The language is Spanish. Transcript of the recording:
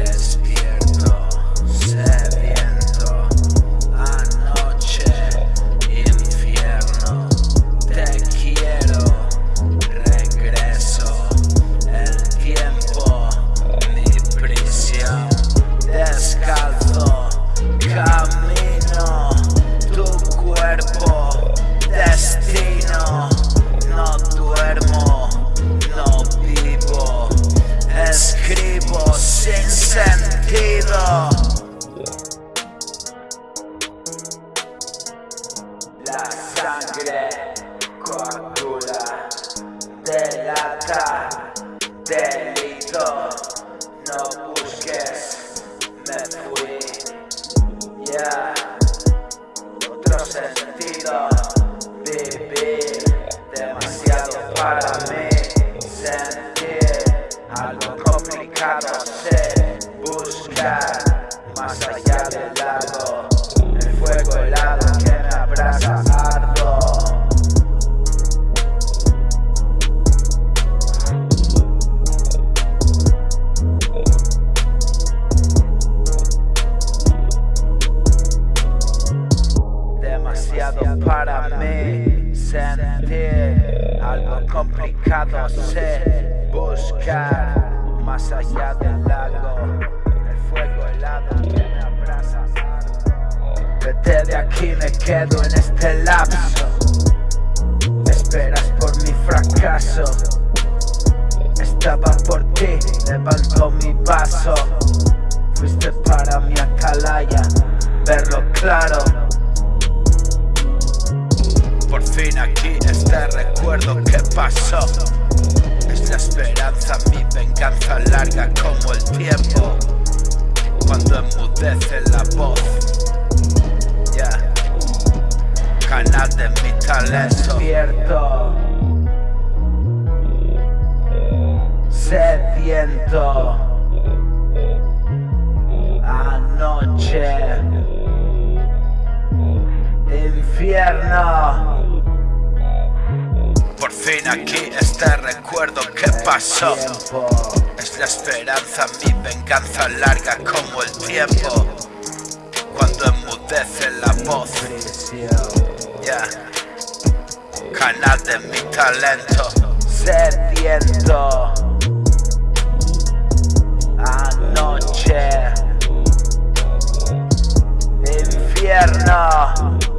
Despierto, sangre coagula, delata, delito, no busques, me fui, ya, otro sentido, vivir, demasiado para mí, sentir, algo complicado sé, buscar, más allá del lago, el fuego helado que me abraza algo complicado. Sé buscar más allá del lago. El fuego helado que me abraza. Vete de aquí me quedo en este lapso. Esperas por mi fracaso. Estaba por ti levanto mi vaso fuiste para mi atalaya verlo claro. Por fin aquí este recuerdo que pasó. Es la esperanza, mi venganza larga como el tiempo. Cuando enmudece la voz. Ya Canal de mi talento. Despierto. Sediento. Anoche. Infierno por fin aquí este recuerdo que pasó. Es la esperanza, mi venganza larga como el tiempo. Cuando enmudece la voz. Yeah. Canal de mi talento. Sediento. Anoche. Infierno.